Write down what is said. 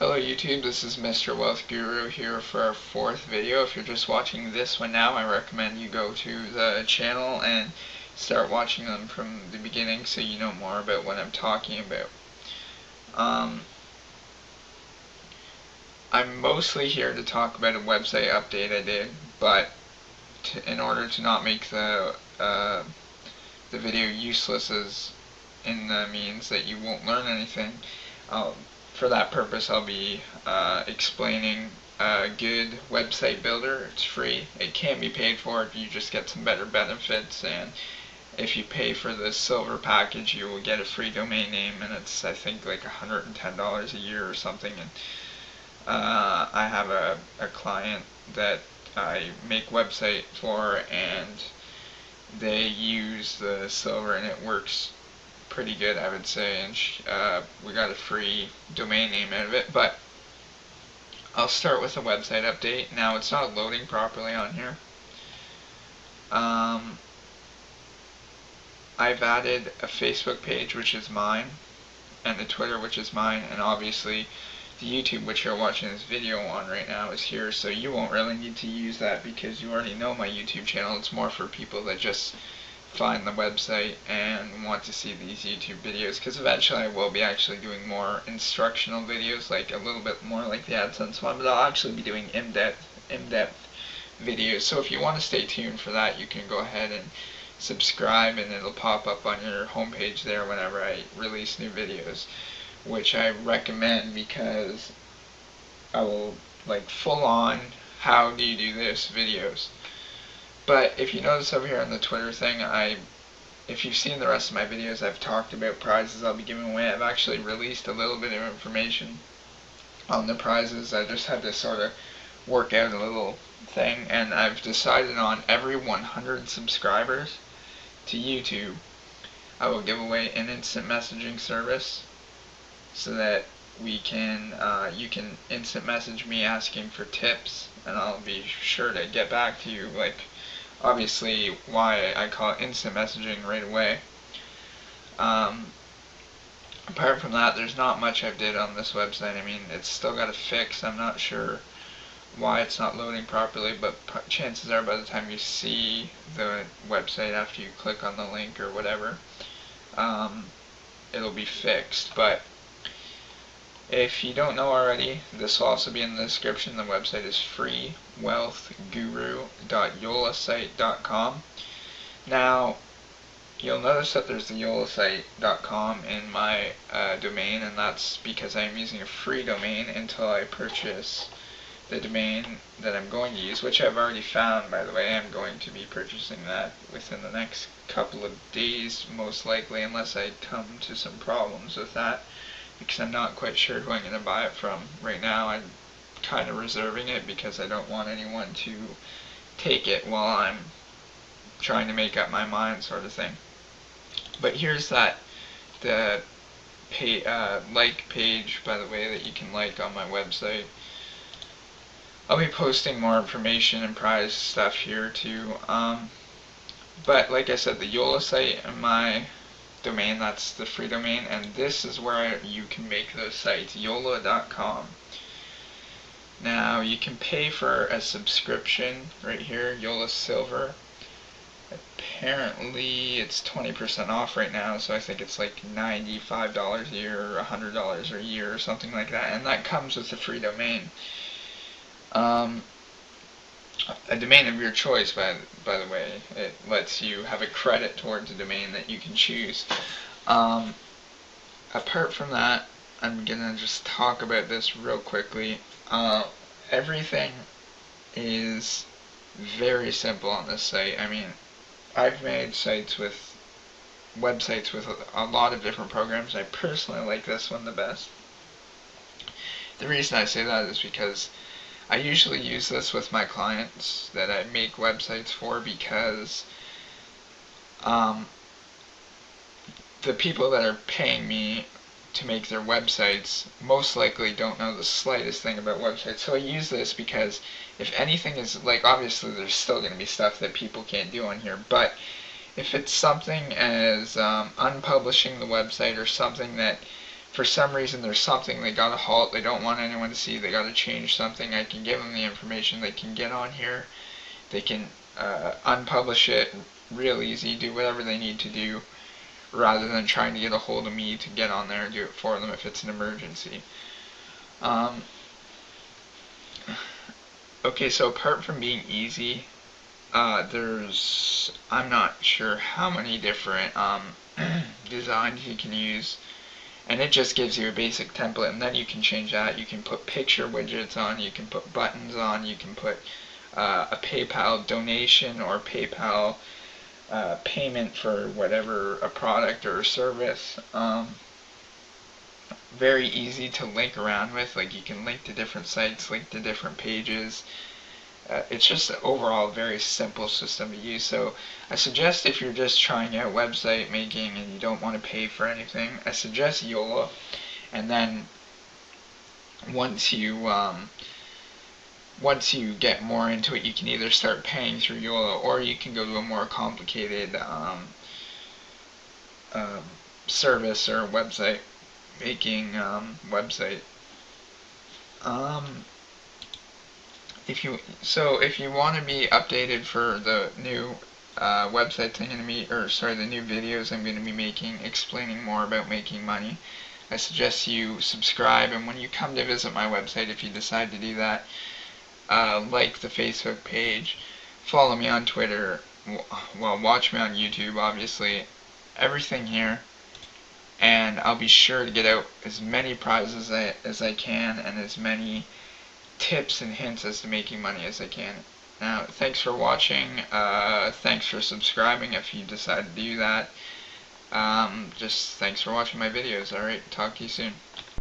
Hello YouTube, this is Mr. Wealth Guru here for our fourth video. If you're just watching this one now, I recommend you go to the channel and start watching them from the beginning so you know more about what I'm talking about. Um, I'm mostly here to talk about a website update I did, but to, in order to not make the uh, the video useless as in the means that you won't learn anything, I'll for that purpose I'll be uh, explaining a good website builder. It's free. It can be paid for if you just get some better benefits and if you pay for the silver package you will get a free domain name and it's I think like $110 a year or something and uh, I have a, a client that I make website for and they use the silver and it works pretty good, I would say, and uh, we got a free domain name out of it, but I'll start with a website update. Now, it's not loading properly on here. Um, I've added a Facebook page, which is mine, and the Twitter, which is mine, and obviously the YouTube, which you're watching this video on right now, is here, so you won't really need to use that because you already know my YouTube channel. It's more for people that just find the website and want to see these YouTube videos because eventually I will be actually doing more instructional videos like a little bit more like the AdSense one but I'll actually be doing in-depth in-depth videos. So if you want to stay tuned for that you can go ahead and subscribe and it'll pop up on your homepage there whenever I release new videos which I recommend because I will like full on how do you do this videos but if you notice over here on the Twitter thing, I, if you've seen the rest of my videos, I've talked about prizes I'll be giving away. I've actually released a little bit of information on the prizes. I just had to sort of work out a little thing, and I've decided on every 100 subscribers to YouTube, I will give away an instant messaging service so that we can, uh, you can instant message me asking for tips, and I'll be sure to get back to you like obviously why I call it instant messaging right away. Um, apart from that, there's not much I've did on this website. I mean, it's still got a fix. I'm not sure why it's not loading properly, but chances are by the time you see the website after you click on the link or whatever, um, it'll be fixed. But if you don't know already, this will also be in the description. The website is freewealthguru.yolasite.com. Now, you'll notice that there's the yolasite.com in my uh, domain, and that's because I'm using a free domain until I purchase the domain that I'm going to use, which I've already found, by the way. I'm going to be purchasing that within the next couple of days, most likely, unless I come to some problems with that because I'm not quite sure who I'm going to buy it from. Right now I'm kind of reserving it because I don't want anyone to take it while I'm trying to make up my mind sort of thing. But here's that, the pay, uh, like page, by the way, that you can like on my website. I'll be posting more information and prize stuff here too. Um, but like I said, the Yola site and my domain, that's the free domain, and this is where you can make those sites, yola.com. Now, you can pay for a subscription right here, Yola Silver. Apparently, it's 20% off right now, so I think it's like $95 a year or $100 a year or something like that, and that comes with a free domain. Um, a domain of your choice, by, by the way. It lets you have a credit towards a domain that you can choose. Um, apart from that, I'm going to just talk about this real quickly. Uh, everything is very simple on this site. I mean, I've made sites with websites with a, lot of different programs. I personally like this one the best. The reason I say that is because I usually use this with my clients that I make websites for because um, the people that are paying me to make their websites most likely don't know the slightest thing about websites. So I use this because if anything is like obviously there's still going to be stuff that people can't do on here, but if it's something as um, unpublishing the website or something that for some reason there's something they gotta halt, they don't want anyone to see, they gotta change something, I can give them the information, they can get on here, they can uh, unpublish it real easy, do whatever they need to do, rather than trying to get a hold of me to get on there and do it for them if it's an emergency. Um, okay, so apart from being easy, uh, there's, I'm not sure how many different um, designs you can use and it just gives you a basic template and then you can change that you can put picture widgets on you can put buttons on you can put uh, a PayPal donation or PayPal uh, payment for whatever a product or a service um, very easy to link around with like you can link to different sites link to different pages uh, it's just overall a very simple system to use. So I suggest if you're just trying out website making and you don't want to pay for anything, I suggest Yola. And then once you um, once you get more into it, you can either start paying through Yola or you can go to a more complicated um, um, service or website making um, website. Um, if you so if you want to be updated for the new uh, websites I'm going to be or sorry the new videos I'm going to be making explaining more about making money I suggest you subscribe and when you come to visit my website if you decide to do that uh, like the Facebook page follow me on Twitter well watch me on YouTube obviously everything here and I'll be sure to get out as many prizes as I, as I can and as many tips and hints as to making money as I can. Now, thanks for watching. Uh, thanks for subscribing if you decide to do that. Um, just thanks for watching my videos. Alright, talk to you soon.